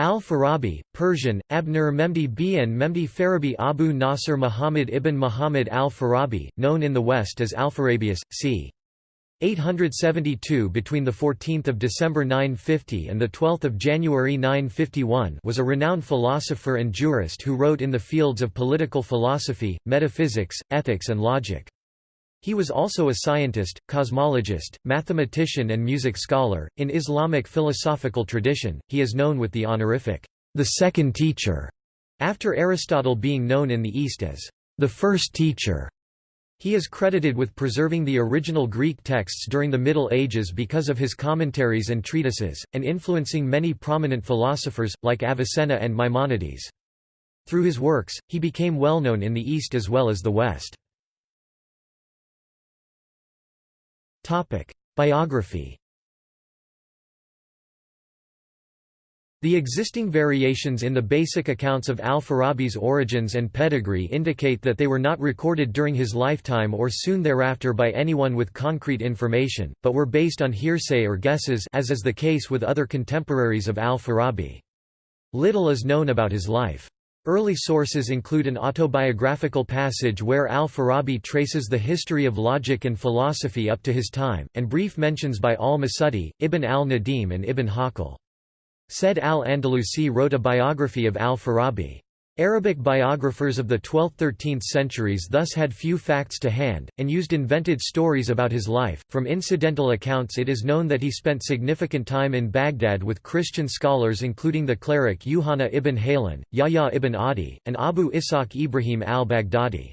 Al-Farabi, Persian, Abnur Memdi bin Memdi Farabi Abu Nasr Muhammad ibn Muhammad al-Farabi, known in the West as Alpharabius, c. 872 between 14 December 950 and 12 January 951 was a renowned philosopher and jurist who wrote in the fields of political philosophy, metaphysics, ethics and logic. He was also a scientist, cosmologist, mathematician and music scholar. In Islamic philosophical tradition, he is known with the honorific, the second teacher, after Aristotle being known in the East as the first teacher. He is credited with preserving the original Greek texts during the Middle Ages because of his commentaries and treatises, and influencing many prominent philosophers, like Avicenna and Maimonides. Through his works, he became well known in the East as well as the West. Biography The existing variations in the basic accounts of al-Farabi's origins and pedigree indicate that they were not recorded during his lifetime or soon thereafter by anyone with concrete information, but were based on hearsay or guesses as is the case with other contemporaries of al-Farabi. Little is known about his life. Early sources include an autobiographical passage where al-Farabi traces the history of logic and philosophy up to his time, and brief mentions by al-Masudi, Ibn al-Nadim and Ibn Hawqal. Said al-Andalusi wrote a biography of al-Farabi. Arabic biographers of the 12th–13th centuries thus had few facts to hand, and used invented stories about his life. From incidental accounts it is known that he spent significant time in Baghdad with Christian scholars including the cleric Yuhanna ibn Haylan, Yahya ibn Adi, and Abu Ishaq Ibrahim al-Baghdadi.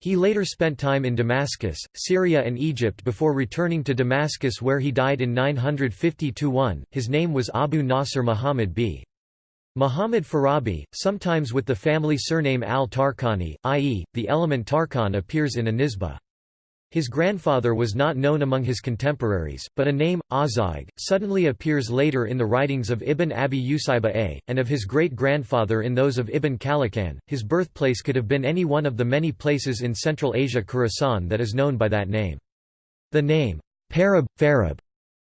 He later spent time in Damascus, Syria and Egypt before returning to Damascus where he died in 950–1. His name was Abu Nasr Muhammad b. Muhammad Farabi, sometimes with the family surname al-Tarkani, i.e., the element Tarkan appears in a nisbah. His grandfather was not known among his contemporaries, but a name, Azaig, suddenly appears later in the writings of Ibn Abi Usayba A, and of his great-grandfather in those of Ibn Khallikan. His birthplace could have been any one of the many places in Central Asia Khorasan that is known by that name. The name, Parab, Farab,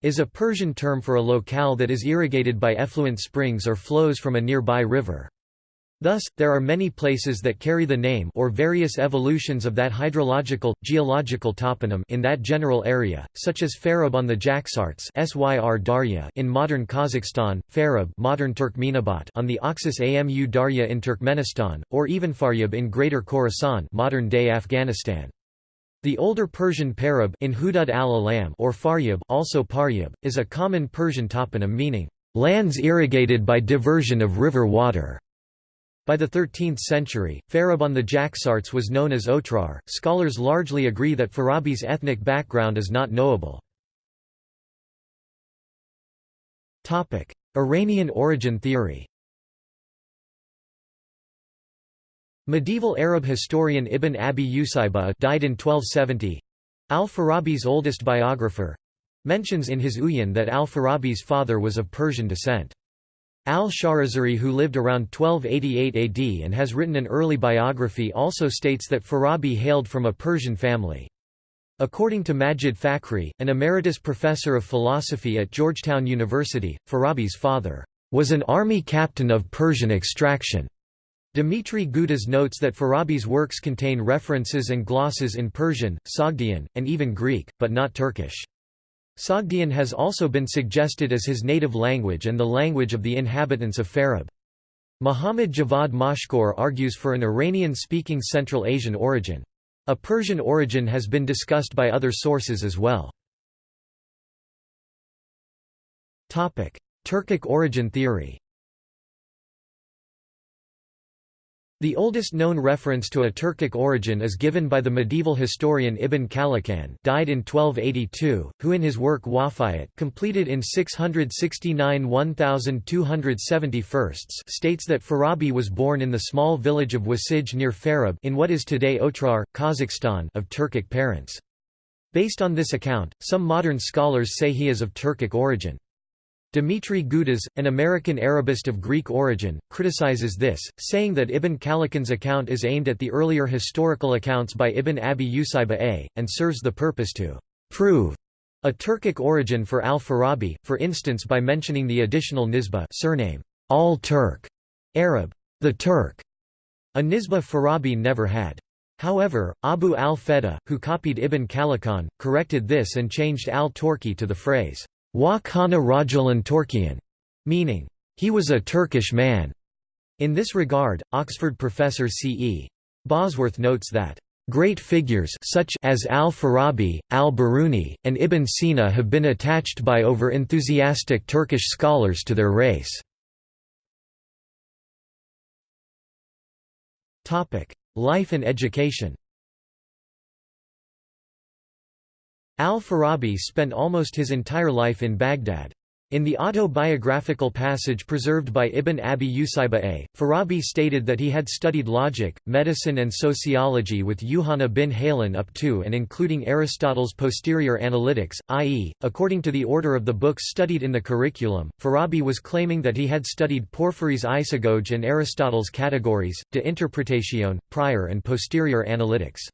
is a Persian term for a locale that is irrigated by effluent springs or flows from a nearby river. Thus, there are many places that carry the name or various evolutions of that hydrological, geological toponym in that general area, such as Farab on the Jaxartes Syr Darya in modern Kazakhstan, Farab modern Turkmenabat on the Oxus Amu Darya in Turkmenistan, or even Faryab in Greater Khorasan modern-day Afghanistan. The older Persian Parab in Hudud al-Alam or Faryab also Paryab, is a common Persian toponym meaning, "...lands irrigated by diversion of river water." By the 13th century, Farab on the Jaxartes was known as Otrar. Scholars largely agree that Farabi's ethnic background is not knowable. Iranian origin theory Medieval Arab historian Ibn Abi Usayba died in 1270. Al-Farabi's oldest biographer mentions in his Uyan that al-Farabi's father was of Persian descent. Al-Shahrazuri who lived around 1288 AD and has written an early biography also states that Farabi hailed from a Persian family. According to Majid Fakhri, an emeritus professor of philosophy at Georgetown University, Farabi's father was an army captain of Persian extraction. Dmitry Gutas notes that Farabi's works contain references and glosses in Persian, Sogdian, and even Greek, but not Turkish. Sogdian has also been suggested as his native language and the language of the inhabitants of Farab. Muhammad Javad Mashkour argues for an Iranian-speaking Central Asian origin. A Persian origin has been discussed by other sources as well. Turkic origin theory The oldest known reference to a Turkic origin is given by the medieval historian Ibn Khallikan died in 1282, who in his work Wafayat completed in 669 1271 states that Farabi was born in the small village of Wasij near Farab in what is today Otrar, Kazakhstan of Turkic parents. Based on this account, some modern scholars say he is of Turkic origin. Dmitry Gutas, an American Arabist of Greek origin, criticizes this, saying that Ibn Khallikan's account is aimed at the earlier historical accounts by Ibn Abi Usayba A, and serves the purpose to «prove» a Turkic origin for al-Farabi, for instance by mentioning the additional nisbah surname, all-Turk Arab, the Turk, a nisba Farabi never had. However, Abu al-Fida, who copied Ibn Khallikan, corrected this and changed al-Turki to the phrase, wa kana rajulan Turkiyan, meaning, he was a Turkish man. In this regard, Oxford professor C.E. Bosworth notes that Great figures such as al-Farabi, al-Biruni, and Ibn Sina have been attached by over-enthusiastic Turkish scholars to their race. Life and education Al-Farabi spent almost his entire life in Baghdad. In the autobiographical passage preserved by Ibn Abi Usayba Farabi stated that he had studied logic, medicine and sociology with Yuhanna bin Haylan up to and including Aristotle's posterior analytics, i.e., according to the order of the books studied in the curriculum. Farabi was claiming that he had studied Porphyry's isagoge and Aristotle's categories, de interpretatione, prior and posterior analytics.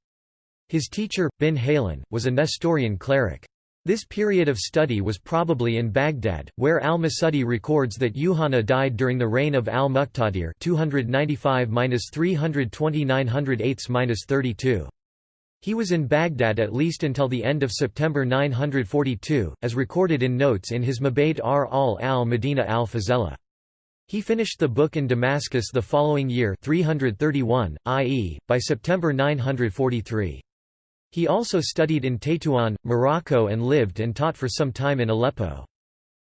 His teacher, bin Haylan, was a Nestorian cleric. This period of study was probably in Baghdad, where al-Masudi records that Yuhanna died during the reign of al-Muqtadir 295–329 He was in Baghdad at least until the end of September 942, as recorded in notes in his Mabaid ar al-al-Madina al-Fazela. He finished the book in Damascus the following year 331, i.e., by September 943. He also studied in Tétouan, Morocco and lived and taught for some time in Aleppo.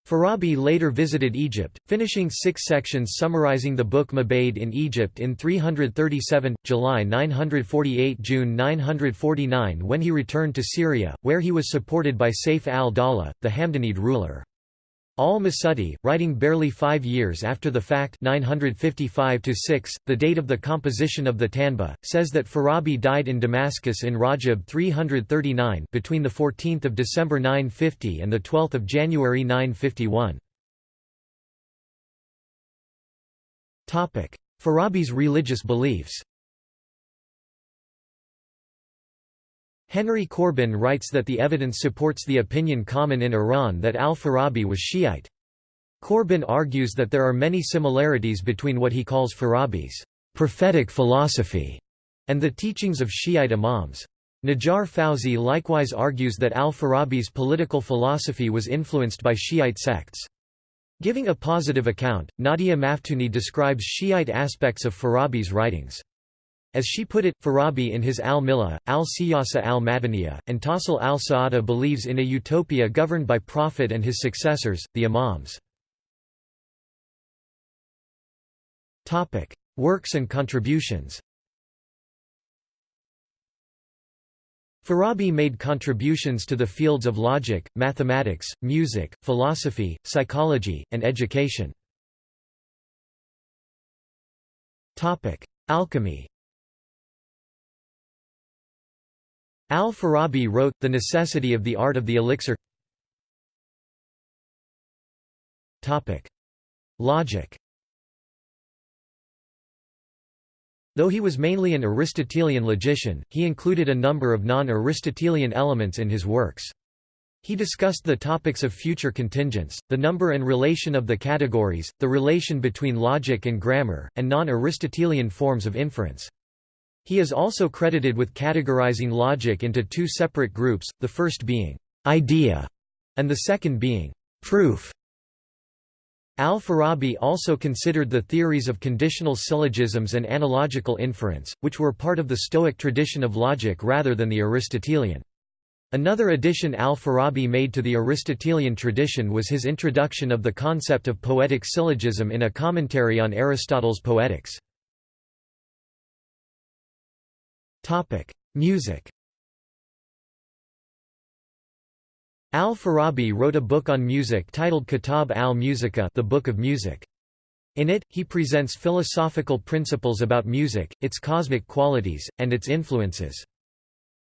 Farabi later visited Egypt, finishing six sections summarizing the book Mabaid in Egypt in 337, July 948–June 949 when he returned to Syria, where he was supported by Saif al-Dawla, the Hamdanid ruler. Al-Masudi, writing barely five years after the fact 955 the date of the composition of the Tanba, says that Farabi died in Damascus in Rajab 339 between 14 December 950 and 12 January 951. Farabi's religious beliefs Henry Corbin writes that the evidence supports the opinion common in Iran that al-Farabi was Shiite. Corbin argues that there are many similarities between what he calls Farabi's prophetic philosophy and the teachings of Shiite imams. Najar Fauzi likewise argues that al-Farabi's political philosophy was influenced by Shiite sects. Giving a positive account, Nadia Maftuni describes Shiite aspects of Farabi's writings. As she put it, Farabi in his Al-Millah, Al-Siyasa al-Madaniya, and Tasil al-Sa'ada believes in a utopia governed by Prophet and his successors, the Imams. Works and contributions Farabi made contributions to the fields of logic, mathematics, music, philosophy, psychology, and education. Alchemy Al-Farabi wrote, The Necessity of the Art of the Elixir Logic Though he was mainly an Aristotelian logician, he included a number of non-Aristotelian elements in his works. He discussed the topics of future contingents, the number and relation of the categories, the relation between logic and grammar, and non-Aristotelian forms of inference. He is also credited with categorizing logic into two separate groups, the first being idea and the second being proof. Al-Farabi also considered the theories of conditional syllogisms and analogical inference, which were part of the Stoic tradition of logic rather than the Aristotelian. Another addition al-Farabi made to the Aristotelian tradition was his introduction of the concept of poetic syllogism in a commentary on Aristotle's Poetics. Topic: Music. Al-Farabi wrote a book on music titled Kitab al-Musiqa, the Book of Music. In it, he presents philosophical principles about music, its cosmic qualities, and its influences.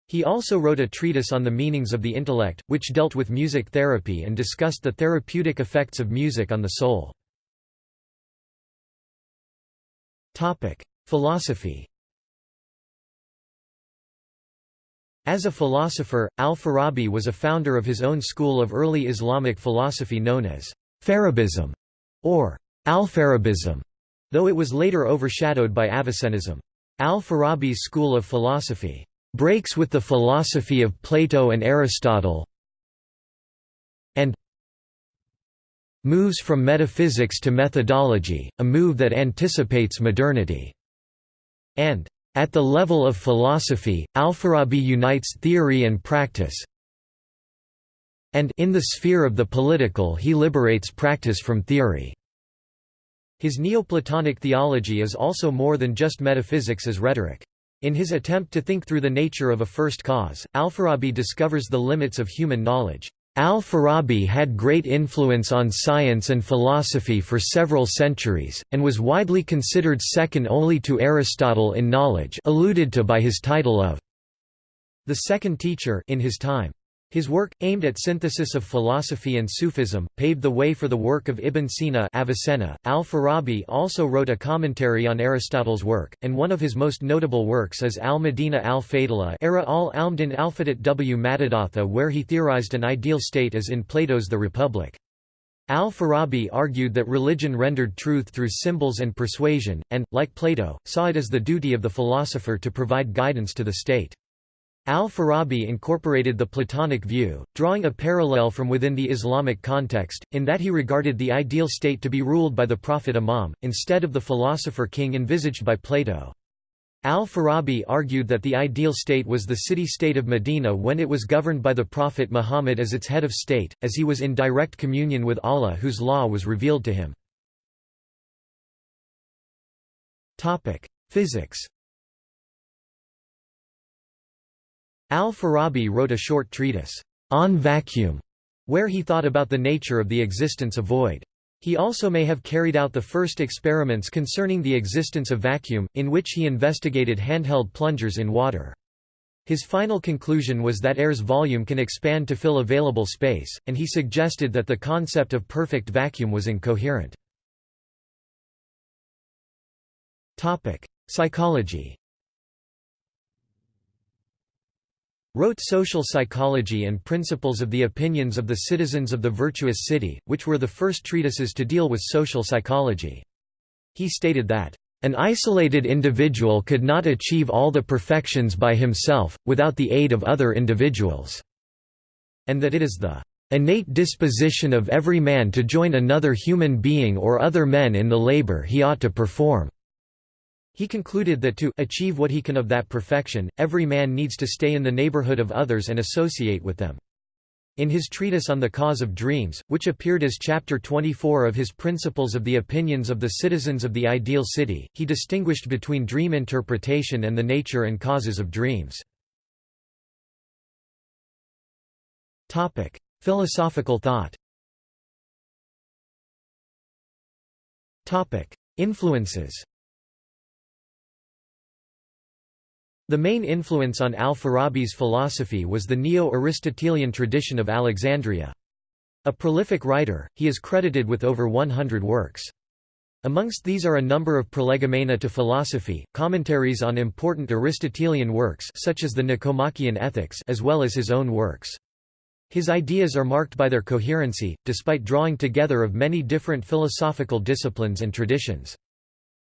He also wrote a treatise on the meanings of the intellect, which dealt with music therapy and discussed the therapeutic effects of music on the soul. Philosophy As a philosopher, al-Farabi was a founder of his own school of early Islamic philosophy known as Farabism or Al-Farabism, though it was later overshadowed by Avicennism. Al-Farabi's school of philosophy breaks with the philosophy of Plato and Aristotle and moves from metaphysics to methodology, a move that anticipates modernity, and at the level of philosophy, Al-Farabi unites theory and practice, and in the sphere of the political he liberates practice from theory. His Neoplatonic theology is also more than just metaphysics as rhetoric. In his attempt to think through the nature of a first cause, Al-Farabi discovers the limits of human knowledge. Al-Farabi had great influence on science and philosophy for several centuries, and was widely considered second only to Aristotle in knowledge alluded to by his title of the second teacher in his time. His work, aimed at synthesis of philosophy and Sufism, paved the way for the work of Ibn Sina Avicenna. Al-Farabi also wrote a commentary on Aristotle's work, and one of his most notable works is Al-Madina al-Fadila Era al-Almdin Alfadat w Matadatha where he theorized an ideal state as in Plato's The Republic. Al-Farabi argued that religion rendered truth through symbols and persuasion, and, like Plato, saw it as the duty of the philosopher to provide guidance to the state. Al-Farabi incorporated the Platonic view, drawing a parallel from within the Islamic context, in that he regarded the ideal state to be ruled by the prophet Imam, instead of the philosopher-king envisaged by Plato. Al-Farabi argued that the ideal state was the city-state of Medina when it was governed by the Prophet Muhammad as its head of state, as he was in direct communion with Allah whose law was revealed to him. Physics Al-Farabi wrote a short treatise, On Vacuum, where he thought about the nature of the existence of void. He also may have carried out the first experiments concerning the existence of vacuum, in which he investigated handheld plungers in water. His final conclusion was that air's volume can expand to fill available space, and he suggested that the concept of perfect vacuum was incoherent. Psychology wrote Social Psychology and Principles of the Opinions of the Citizens of the Virtuous City, which were the first treatises to deal with social psychology. He stated that, "...an isolated individual could not achieve all the perfections by himself, without the aid of other individuals," and that it is the innate disposition of every man to join another human being or other men in the labor he ought to perform. He concluded that to achieve what he can of that perfection, every man needs to stay in the neighborhood of others and associate with them. In his treatise on the cause of dreams, which appeared as chapter 24 of his Principles of the Opinions of the Citizens of the Ideal City, he distinguished between dream interpretation and the nature and causes of dreams. Topic: Philosophical thought Topic: Influences The main influence on al-Farabi's philosophy was the Neo-Aristotelian tradition of Alexandria. A prolific writer, he is credited with over 100 works. Amongst these are a number of prolegomena to philosophy, commentaries on important Aristotelian works such as the Nicomachean Ethics as well as his own works. His ideas are marked by their coherency, despite drawing together of many different philosophical disciplines and traditions.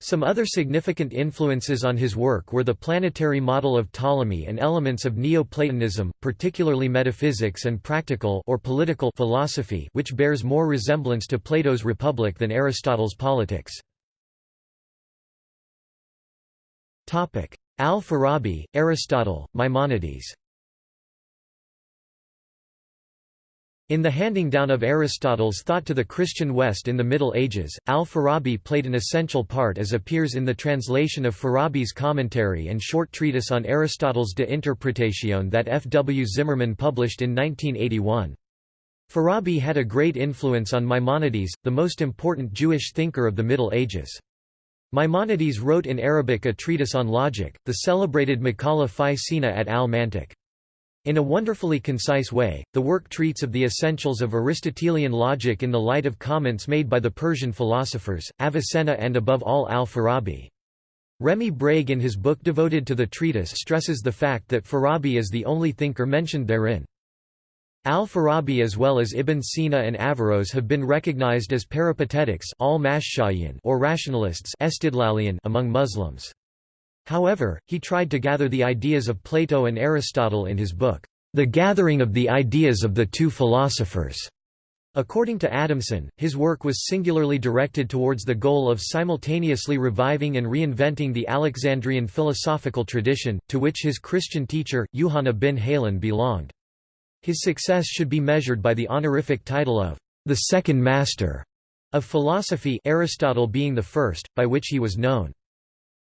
Some other significant influences on his work were the planetary model of Ptolemy and elements of Neoplatonism, particularly metaphysics and practical or political philosophy which bears more resemblance to Plato's Republic than Aristotle's Politics. Al-Farabi, Aristotle, Maimonides In the handing down of Aristotle's thought to the Christian West in the Middle Ages, al-Farabi played an essential part as appears in the translation of Farabi's commentary and short treatise on Aristotle's De Interpretatione that F. W. Zimmerman published in 1981. Farabi had a great influence on Maimonides, the most important Jewish thinker of the Middle Ages. Maimonides wrote in Arabic a treatise on logic, the celebrated Maqala fi Sina at al-Mantiq. In a wonderfully concise way, the work treats of the essentials of Aristotelian logic in the light of comments made by the Persian philosophers, Avicenna and above all al-Farabi. Remy Brague in his book devoted to the treatise stresses the fact that Farabi is the only thinker mentioned therein. Al-Farabi as well as Ibn Sina and Averroes have been recognized as peripatetics or rationalists among Muslims. However, he tried to gather the ideas of Plato and Aristotle in his book, The Gathering of the Ideas of the Two Philosophers. According to Adamson, his work was singularly directed towards the goal of simultaneously reviving and reinventing the Alexandrian philosophical tradition, to which his Christian teacher, Yuhanna bin Haylan belonged. His success should be measured by the honorific title of the second master of philosophy Aristotle being the first, by which he was known.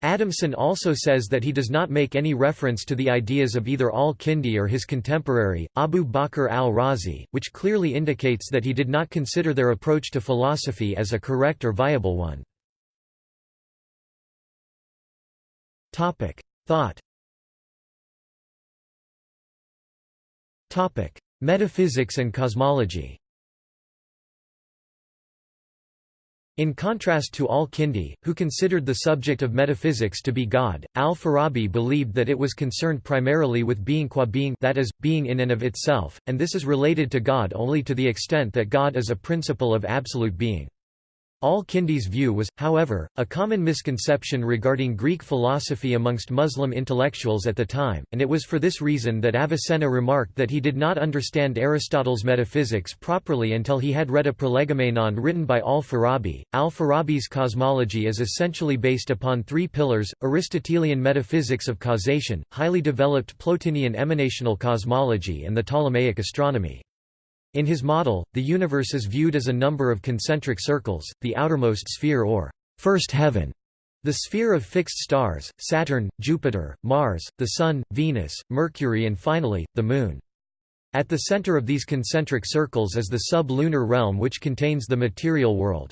Adamson also says that he does not make any reference to the ideas of either al-Kindi or his contemporary, Abu Bakr al-Razi, which clearly indicates that he did not consider their approach to philosophy as a correct or viable one. Thought Metaphysics and cosmology In contrast to al-Kindi, who considered the subject of metaphysics to be God, al-Farabi believed that it was concerned primarily with being qua being that is, being in and of itself, and this is related to God only to the extent that God is a principle of absolute being. Al-Kindi's view was, however, a common misconception regarding Greek philosophy amongst Muslim intellectuals at the time, and it was for this reason that Avicenna remarked that he did not understand Aristotle's metaphysics properly until he had read a prolegomena written by al-Farabi. Al-Farabi's cosmology is essentially based upon three pillars, Aristotelian metaphysics of causation, highly developed Plotinian emanational cosmology and the Ptolemaic astronomy. In his model, the universe is viewed as a number of concentric circles, the outermost sphere or first heaven, the sphere of fixed stars, Saturn, Jupiter, Mars, the Sun, Venus, Mercury and finally, the Moon. At the center of these concentric circles is the sub-lunar realm which contains the material world.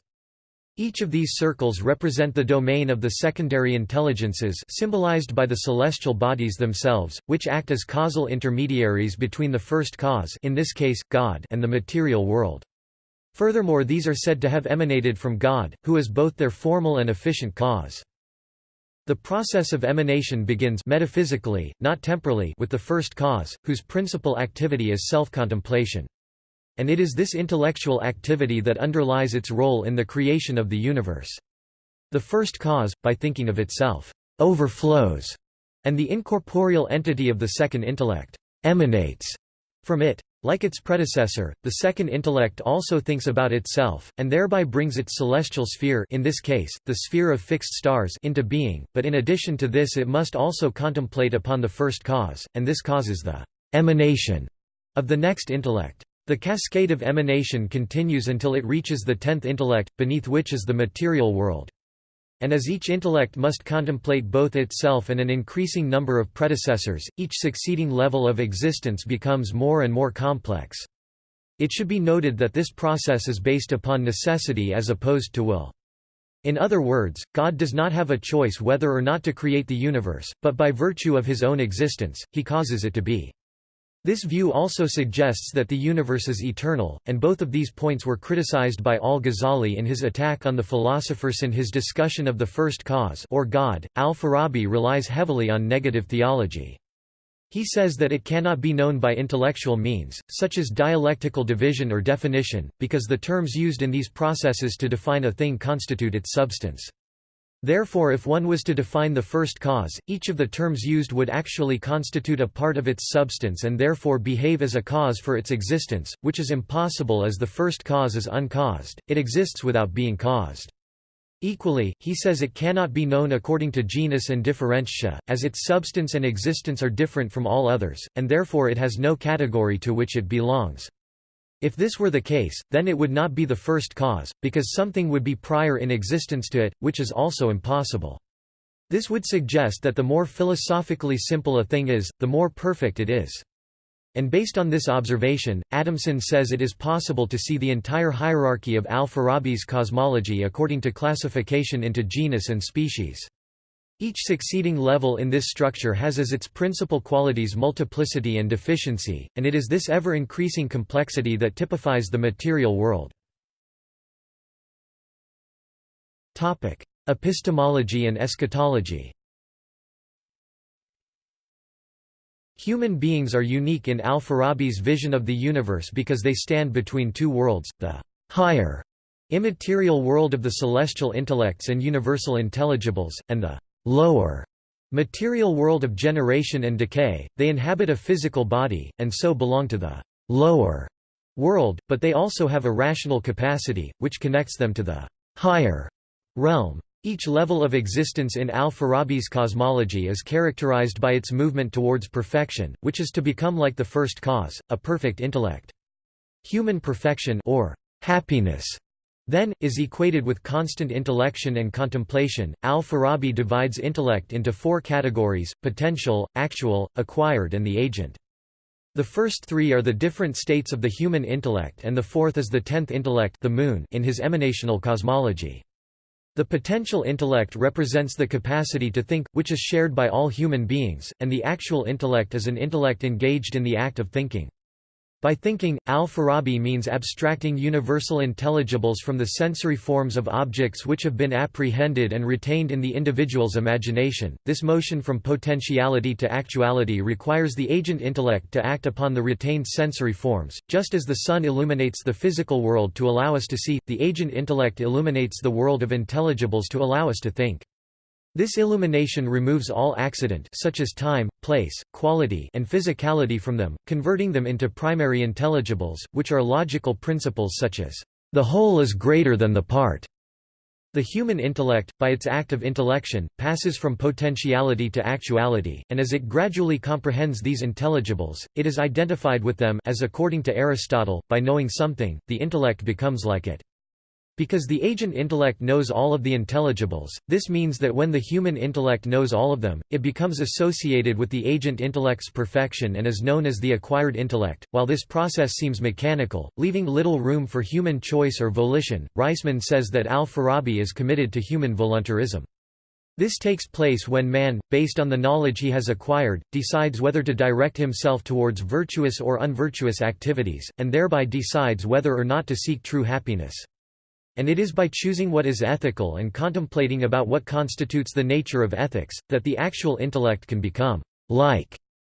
Each of these circles represent the domain of the secondary intelligences symbolized by the celestial bodies themselves, which act as causal intermediaries between the first cause in this case, God and the material world. Furthermore these are said to have emanated from God, who is both their formal and efficient cause. The process of emanation begins metaphysically, not temporally with the first cause, whose principal activity is self-contemplation. And it is this intellectual activity that underlies its role in the creation of the universe. The first cause, by thinking of itself, overflows, and the incorporeal entity of the second intellect emanates from it. Like its predecessor, the second intellect also thinks about itself, and thereby brings its celestial sphere in this case, the sphere of fixed stars into being, but in addition to this it must also contemplate upon the first cause, and this causes the emanation of the next intellect. The cascade of emanation continues until it reaches the tenth intellect, beneath which is the material world. And as each intellect must contemplate both itself and an increasing number of predecessors, each succeeding level of existence becomes more and more complex. It should be noted that this process is based upon necessity as opposed to will. In other words, God does not have a choice whether or not to create the universe, but by virtue of his own existence, he causes it to be. This view also suggests that the universe is eternal, and both of these points were criticized by al-Ghazali in his attack on the philosophers in his discussion of the first cause or God. Al-Farabi relies heavily on negative theology. He says that it cannot be known by intellectual means, such as dialectical division or definition, because the terms used in these processes to define a thing constitute its substance. Therefore if one was to define the first cause, each of the terms used would actually constitute a part of its substance and therefore behave as a cause for its existence, which is impossible as the first cause is uncaused, it exists without being caused. Equally, he says it cannot be known according to genus and differentia, as its substance and existence are different from all others, and therefore it has no category to which it belongs. If this were the case, then it would not be the first cause, because something would be prior in existence to it, which is also impossible. This would suggest that the more philosophically simple a thing is, the more perfect it is. And based on this observation, Adamson says it is possible to see the entire hierarchy of al-Farabi's cosmology according to classification into genus and species. Each succeeding level in this structure has as its principal qualities multiplicity and deficiency, and it is this ever-increasing complexity that typifies the material world. Epistemology and eschatology Human beings are unique in al-Farabi's vision of the universe because they stand between two worlds, the higher immaterial world of the celestial intellects and universal intelligibles, and the lower material world of generation and decay. They inhabit a physical body, and so belong to the lower world, but they also have a rational capacity, which connects them to the higher realm. Each level of existence in al-Farabi's cosmology is characterized by its movement towards perfection, which is to become like the first cause, a perfect intellect. Human perfection or happiness then, is equated with constant intellection and contemplation. Al-Farabi divides intellect into four categories, potential, actual, acquired and the agent. The first three are the different states of the human intellect and the fourth is the tenth intellect the moon in his emanational cosmology. The potential intellect represents the capacity to think, which is shared by all human beings, and the actual intellect is an intellect engaged in the act of thinking. By thinking, al-Farabi means abstracting universal intelligibles from the sensory forms of objects which have been apprehended and retained in the individual's imagination. This motion from potentiality to actuality requires the agent intellect to act upon the retained sensory forms, just as the sun illuminates the physical world to allow us to see, the agent intellect illuminates the world of intelligibles to allow us to think. This illumination removes all accident such as time, place, quality and physicality from them, converting them into primary intelligibles, which are logical principles such as, "...the whole is greater than the part." The human intellect, by its act of intellection, passes from potentiality to actuality, and as it gradually comprehends these intelligibles, it is identified with them as according to Aristotle, by knowing something, the intellect becomes like it. Because the agent intellect knows all of the intelligibles, this means that when the human intellect knows all of them, it becomes associated with the agent intellect's perfection and is known as the acquired intellect. While this process seems mechanical, leaving little room for human choice or volition, Reisman says that al-Farabi is committed to human voluntarism. This takes place when man, based on the knowledge he has acquired, decides whether to direct himself towards virtuous or unvirtuous activities, and thereby decides whether or not to seek true happiness. And it is by choosing what is ethical and contemplating about what constitutes the nature of ethics, that the actual intellect can become like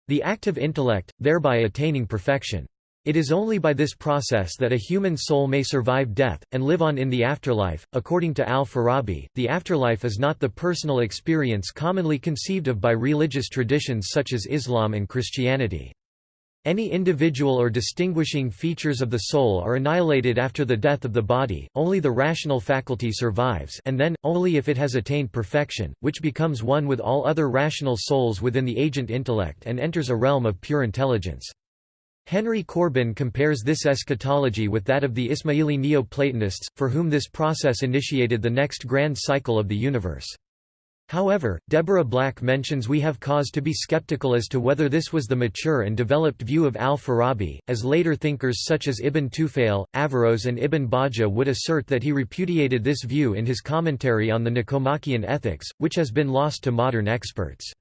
the active intellect, thereby attaining perfection. It is only by this process that a human soul may survive death, and live on in the afterlife. According to al-Farabi, the afterlife is not the personal experience commonly conceived of by religious traditions such as Islam and Christianity. Any individual or distinguishing features of the soul are annihilated after the death of the body, only the rational faculty survives and then, only if it has attained perfection, which becomes one with all other rational souls within the agent intellect and enters a realm of pure intelligence. Henry Corbin compares this eschatology with that of the Ismaili Neo-Platonists, for whom this process initiated the next grand cycle of the universe. However, Deborah Black mentions we have cause to be skeptical as to whether this was the mature and developed view of al-Farabi, as later thinkers such as Ibn Tufayl, Averroes and Ibn Bajjah would assert that he repudiated this view in his commentary on the Nicomachean Ethics, which has been lost to modern experts.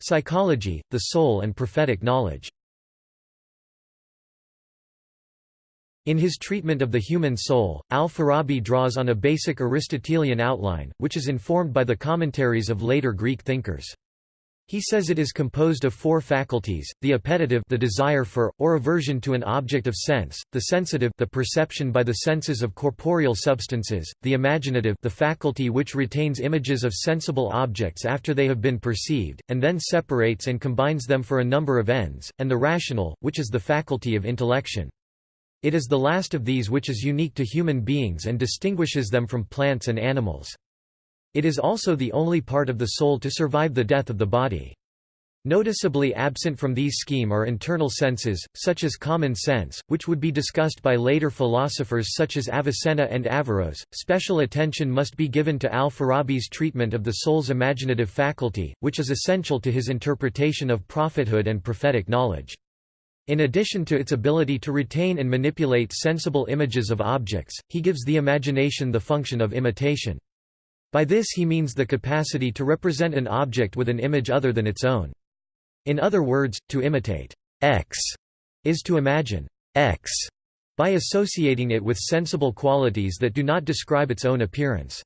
Psychology, the soul and prophetic knowledge In his treatment of the human soul, al-Farabi draws on a basic Aristotelian outline, which is informed by the commentaries of later Greek thinkers. He says it is composed of four faculties, the appetitive the desire for, or aversion to an object of sense, the sensitive the perception by the senses of corporeal substances, the imaginative the faculty which retains images of sensible objects after they have been perceived, and then separates and combines them for a number of ends, and the rational, which is the faculty of intellection. It is the last of these which is unique to human beings and distinguishes them from plants and animals. It is also the only part of the soul to survive the death of the body. Noticeably absent from these scheme are internal senses, such as common sense, which would be discussed by later philosophers such as Avicenna and Averroes. Special attention must be given to al-Farabi's treatment of the soul's imaginative faculty, which is essential to his interpretation of prophethood and prophetic knowledge. In addition to its ability to retain and manipulate sensible images of objects, he gives the imagination the function of imitation. By this he means the capacity to represent an object with an image other than its own. In other words, to imitate X is to imagine X by associating it with sensible qualities that do not describe its own appearance.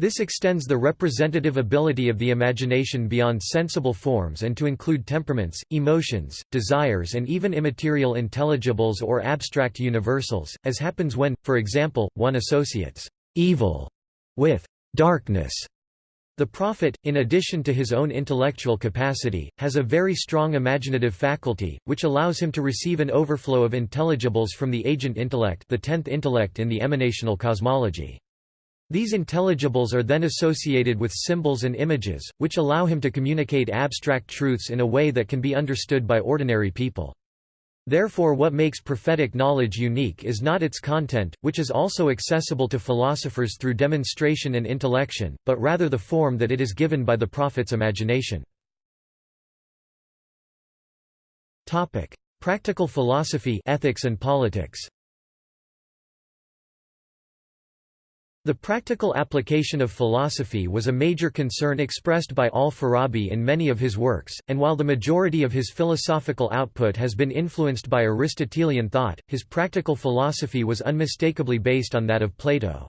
This extends the representative ability of the imagination beyond sensible forms and to include temperaments, emotions, desires and even immaterial intelligibles or abstract universals, as happens when, for example, one associates evil with darkness. The prophet, in addition to his own intellectual capacity, has a very strong imaginative faculty, which allows him to receive an overflow of intelligibles from the agent intellect the tenth intellect in the emanational cosmology. These intelligibles are then associated with symbols and images, which allow him to communicate abstract truths in a way that can be understood by ordinary people. Therefore what makes prophetic knowledge unique is not its content, which is also accessible to philosophers through demonstration and intellection, but rather the form that it is given by the prophet's imagination. Practical philosophy ethics and politics The practical application of philosophy was a major concern expressed by al-Farabi in many of his works, and while the majority of his philosophical output has been influenced by Aristotelian thought, his practical philosophy was unmistakably based on that of Plato.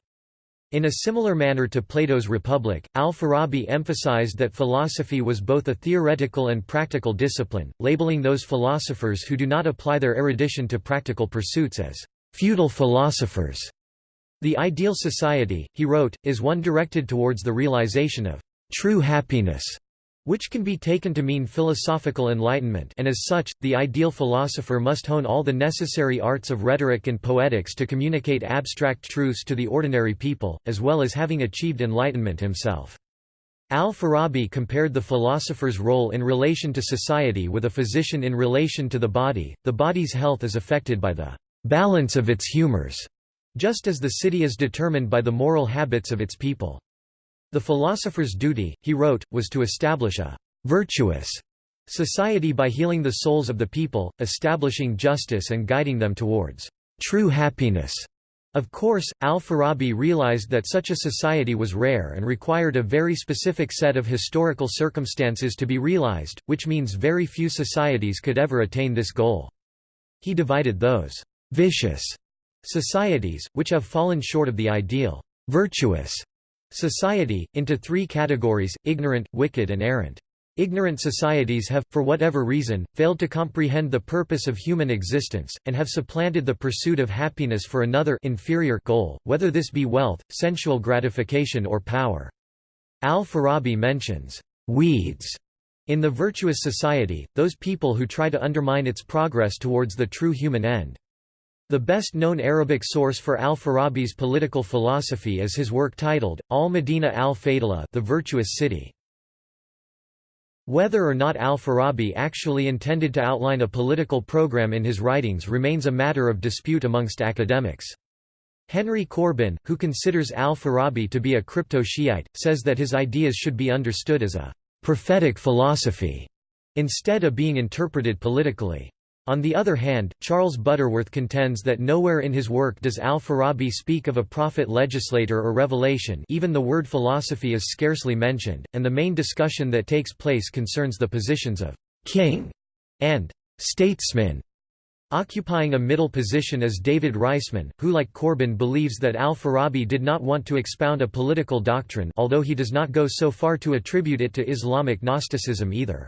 In a similar manner to Plato's Republic, al-Farabi emphasized that philosophy was both a theoretical and practical discipline, labeling those philosophers who do not apply their erudition to practical pursuits as feudal philosophers. The ideal society, he wrote, is one directed towards the realization of true happiness, which can be taken to mean philosophical enlightenment and as such, the ideal philosopher must hone all the necessary arts of rhetoric and poetics to communicate abstract truths to the ordinary people, as well as having achieved enlightenment himself. Al-Farabi compared the philosopher's role in relation to society with a physician in relation to the body, the body's health is affected by the balance of its humors just as the city is determined by the moral habits of its people. The philosopher's duty, he wrote, was to establish a «virtuous» society by healing the souls of the people, establishing justice and guiding them towards «true happiness». Of course, al-Farabi realized that such a society was rare and required a very specific set of historical circumstances to be realized, which means very few societies could ever attain this goal. He divided those «vicious» Societies, which have fallen short of the ideal virtuous society, into three categories, ignorant, wicked and errant. Ignorant societies have, for whatever reason, failed to comprehend the purpose of human existence, and have supplanted the pursuit of happiness for another inferior goal, whether this be wealth, sensual gratification or power. Al-Farabi mentions, "...weeds", in the virtuous society, those people who try to undermine its progress towards the true human end. The best-known Arabic source for al-Farabi's political philosophy is his work titled, Al-Madina al-Fadila the Virtuous City. Whether or not al-Farabi actually intended to outline a political program in his writings remains a matter of dispute amongst academics. Henry Corbin, who considers al-Farabi to be a crypto-Shiite, says that his ideas should be understood as a «prophetic philosophy» instead of being interpreted politically. On the other hand, Charles Butterworth contends that nowhere in his work does al-Farabi speak of a prophet legislator or revelation even the word philosophy is scarcely mentioned, and the main discussion that takes place concerns the positions of «king» and «statesman», occupying a middle position is David Reisman, who like Corbin believes that al-Farabi did not want to expound a political doctrine although he does not go so far to attribute it to Islamic Gnosticism either.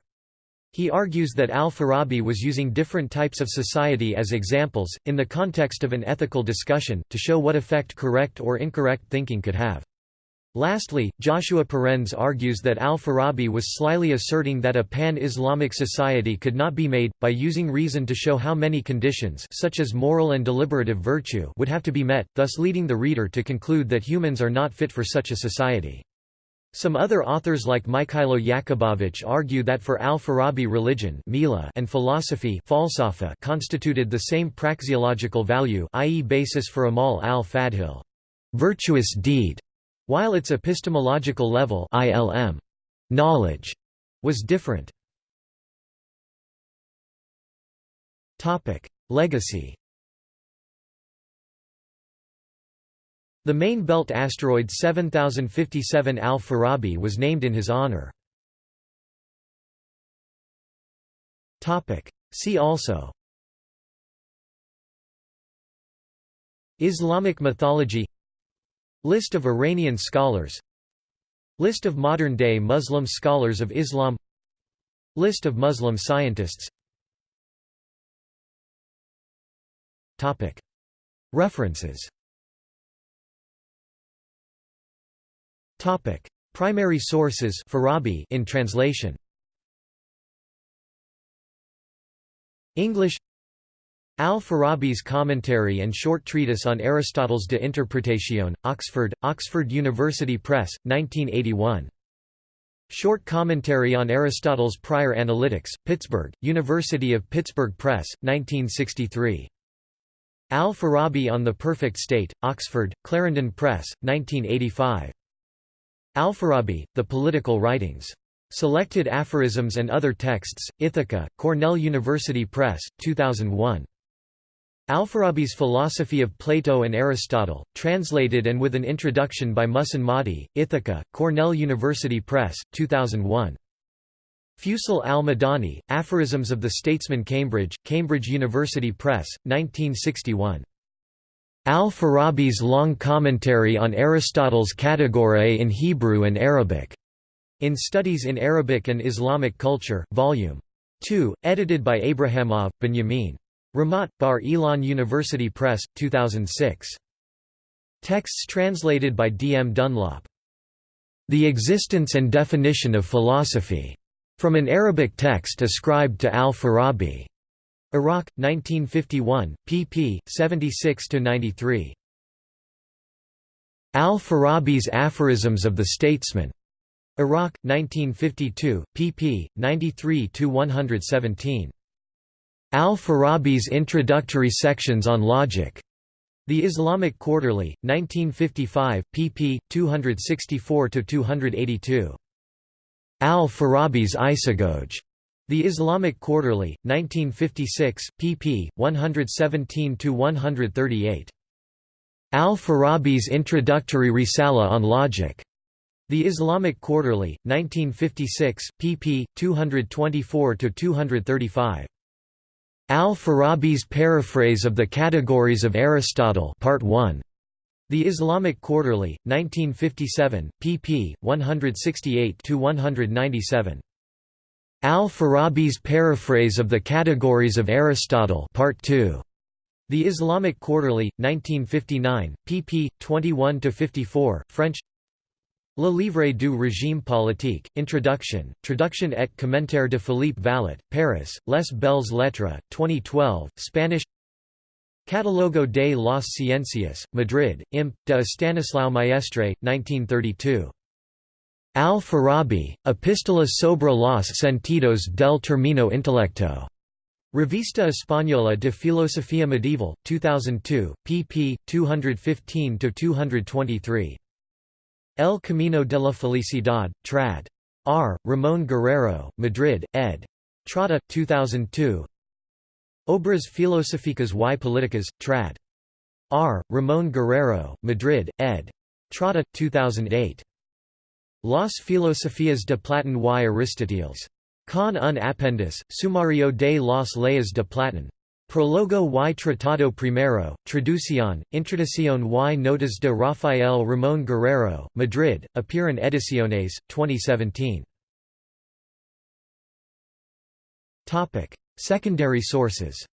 He argues that al-Farabi was using different types of society as examples, in the context of an ethical discussion, to show what effect correct or incorrect thinking could have. Lastly, Joshua Parens argues that al-Farabi was slyly asserting that a pan-Islamic society could not be made, by using reason to show how many conditions such as moral and deliberative virtue would have to be met, thus leading the reader to conclude that humans are not fit for such a society. Some other authors like Mikhailo Yakubovich argue that for al-Farabi religion and philosophy constituted the same praxeological value i.e. basis for Amal al-Fadhil virtuous deed, while its epistemological level ilm knowledge was different. Legacy The main belt asteroid 7057 Al-Farabi was named in his honor. See also. Islamic mythology. List of Iranian scholars. List of modern-day Muslim scholars of Islam. List of Muslim scientists. References Primary sources Farabi in translation English Al-Farabi's Commentary and Short Treatise on Aristotle's De Interpretatione, Oxford, Oxford University Press, 1981. Short Commentary on Aristotle's Prior Analytics, Pittsburgh, University of Pittsburgh Press, 1963. Al-Farabi on the Perfect State, Oxford, Clarendon Press, 1985. Al-Farabi, The Political Writings. Selected Aphorisms and Other Texts, Ithaca, Cornell University Press, 2001. Al-Farabi's Philosophy of Plato and Aristotle, translated and with an introduction by Muhsin Mahdi, Ithaca, Cornell University Press, 2001. Fusul al-Madani, Aphorisms of the Statesman Cambridge, Cambridge University Press, 1961. Al-Farabi's Long Commentary on Aristotle's Categoriae in Hebrew and Arabic. In Studies in Arabic and Islamic Culture, Vol. 2, edited by Abrahamov, Benjamin. Ramat, Bar Ilan University Press, 2006. Texts translated by D. M. Dunlop. The Existence and Definition of Philosophy. From an Arabic text ascribed to al-Farabi. Iraq, 1951, pp. 76–93. Al-Farabi's Aphorisms of the Statesman. Iraq, 1952, pp. 93–117. Al-Farabi's introductory sections on logic. The Islamic Quarterly, 1955, pp. 264–282. Al-Farabi's Isagoge. The Islamic Quarterly, 1956, pp. 117–138. Al-Farabi's introductory Risala on logic. The Islamic Quarterly, 1956, pp. 224–235. Al-Farabi's Paraphrase of the Categories of Aristotle Part 1. The Islamic Quarterly, 1957, pp. 168–197. Al-Farabi's Paraphrase of the Categories of Aristotle Part 2. The Islamic Quarterly, 1959, pp. 21–54, French Le Livre du Régime Politique, Introduction, Traduction et Commentaire de Philippe Vallat, Paris, Les Belles Lettres, 2012, Spanish Catalogo de las Ciencias, Madrid, Imp. de Stanislao Maestre, 1932. Al-Farabi, Epistola sobre los sentidos del término intelecto. Revista Española de Filosofía Medieval, 2002, pp. 215–223. El Camino de la Felicidad, trad. R. Ramón Guerrero, Madrid, ed. Trotta, 2002 Obras filosóficas y políticas, trad. R. Ramón Guerrero, Madrid, ed. Trotta, 2008. Las filosofías de Platón y Aristóteles. Con un apéndice, Sumario de las leyes de Platón. Prologo y Tratado Primero, Traducción, Introducción y Notas de Rafael Ramón Guerrero, Madrid, Apeiron Ediciones, 2017. Topic. Secondary sources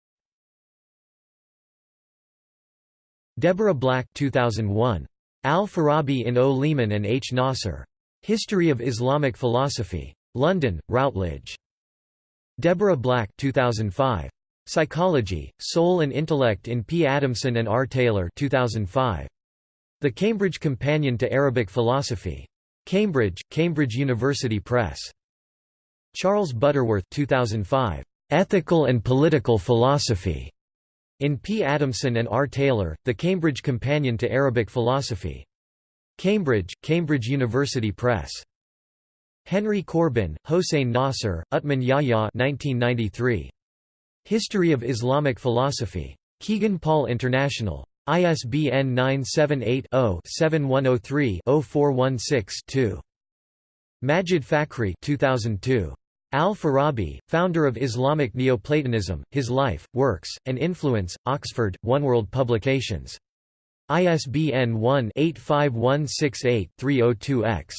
Deborah Black 2001. Al-Farabi in O. Leaman and H. Nasr. History of Islamic Philosophy. London, Routledge. Deborah Black 2005. Psychology, Soul and Intellect in P. Adamson and R. Taylor 2005. The Cambridge Companion to Arabic Philosophy. Cambridge, Cambridge University Press. Charles Butterworth 2005. Ethical and Political Philosophy. In P. Adamson and R. Taylor, The Cambridge Companion to Arabic Philosophy. Cambridge, Cambridge University Press. Henry Corbin, Hossein Nasr, Utman Yahya 1993. History of Islamic Philosophy. Kegan-Paul International. ISBN 978-0-7103-0416-2. Majid Fakhry 2002. Al-Farabi, founder of Islamic Neoplatonism, His Life, Works, and Influence, Oxford, One World Publications. ISBN 1-85168-302-X.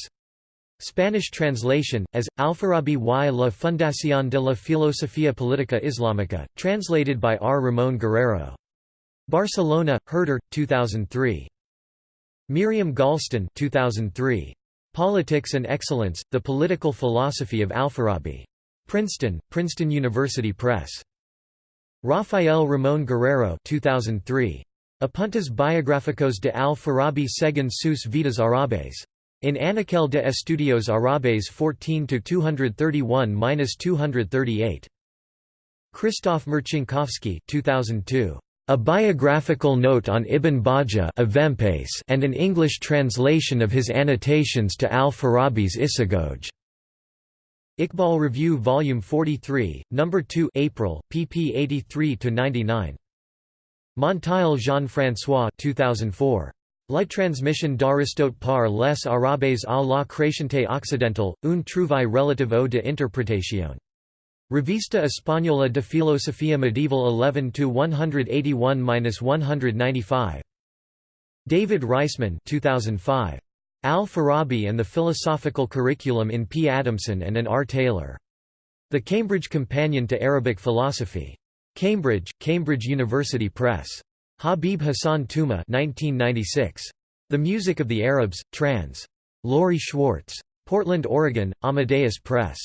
Spanish translation, as, Alfarabi y la Fundación de la Filosofía Política Islámica, translated by R. Ramón Guerrero. Barcelona, Herder, 2003. Miriam Galston 2003. Politics and Excellence, The Political Philosophy of Alfarabi. Princeton, Princeton University Press. Rafael Ramón Guerrero 2003. Apuntes biográficos de Al-Farabi según sus vidas árabes. In Anaquel de Estudios Árabes 14-231-238. Christoph Marcinkowski 2002. A biographical note on Ibn Bajjah and an English translation of his annotations to al-Farabi's Isagoge. Iqbal Review Volume 43, No. 2 April, pp 83–99. Monteil Jean-François 2004. La transmission d'Aristote par les Arabes à la Crétienté occidentale, un trouvaille relative au de interprétation. Revista Española de Filosofía Medieval 11 to 181-195. David Reisman 2005. Al-Farabi and the Philosophical Curriculum in P. Adamson and an R. Taylor. The Cambridge Companion to Arabic Philosophy. Cambridge, Cambridge University Press. Habib Hassan Touma 1996. The Music of the Arabs, trans. Laurie Schwartz. Portland, Oregon, Amadeus Press.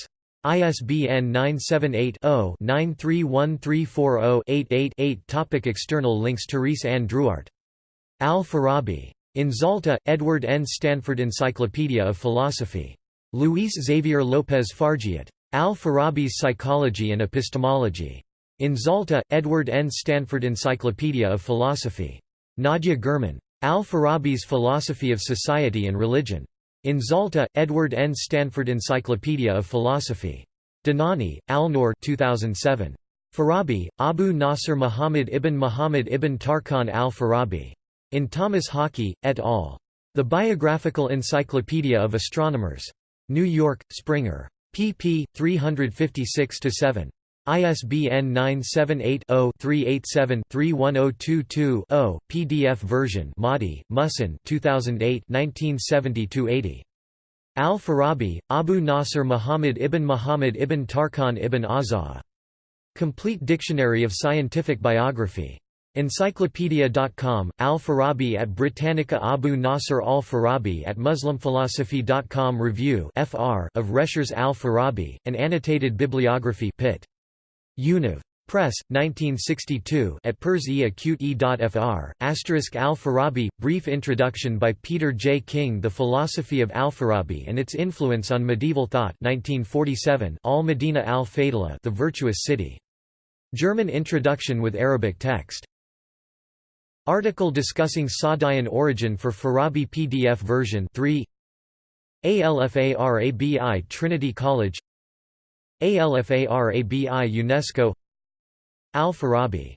ISBN 978-0-931340-88-8 Topic External links Therese Ann Druart. Al-Farabi. In Zalta, Edward N. Stanford Encyclopedia of Philosophy. Luis Xavier López Farjeat. Al-Farabi's Psychology and Epistemology. In Zalta, Edward N. Stanford Encyclopedia of Philosophy. Nadia Germann. Al-Farabi's Philosophy of Society and Religion. In Zalta, Edward N. Stanford Encyclopedia of Philosophy. Dhanani, Alnoor 2007. Farabi, Abu Nasr Muhammad ibn Muhammad ibn Tarkhan al-Farabi. In Thomas Hockey, et al. The Biographical Encyclopedia of Astronomers. New York, Springer. pp. 356–7. ISBN 978-0-387-31022-0, PDF version Mahdi, Muhsin 2008 1970–80. Al-Farabi, Abu Nasr Muhammad ibn Muhammad ibn Tarkhan ibn Azza. Complete Dictionary of Scientific Biography. Encyclopedia.com, Al-Farabi at Britannica Abu Nasr al-Farabi at MuslimPhilosophy.com Review of Rescher's Al-Farabi, an annotated bibliography Pitt. Univ. Press, 1962 at Pers e acute e.fr, asterisk Al-Farabi, brief introduction by Peter J. King The Philosophy of Al-Farabi and Its Influence on Medieval Thought 1947, Al-Madina al-Fadila The Virtuous City. German introduction with Arabic text. Article discussing Sa'dian origin for Farabi PDF version 3 ALFARABI Trinity College ALFARABI UNESCO. Al-Farabi